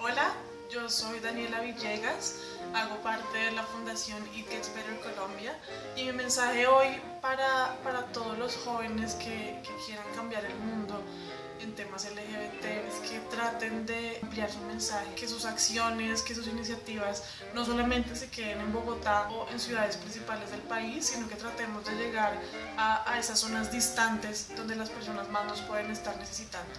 Hola, yo soy Daniela Villegas, hago parte de la Fundación It Gets Better Colombia y mi mensaje hoy para, para todos los jóvenes que, que quieran cambiar el mundo en temas LGBT traten de ampliar su mensaje, que sus acciones, que sus iniciativas no solamente se queden en Bogotá o en ciudades principales del país, sino que tratemos de llegar a, a esas zonas distantes donde las personas más nos pueden estar necesitando.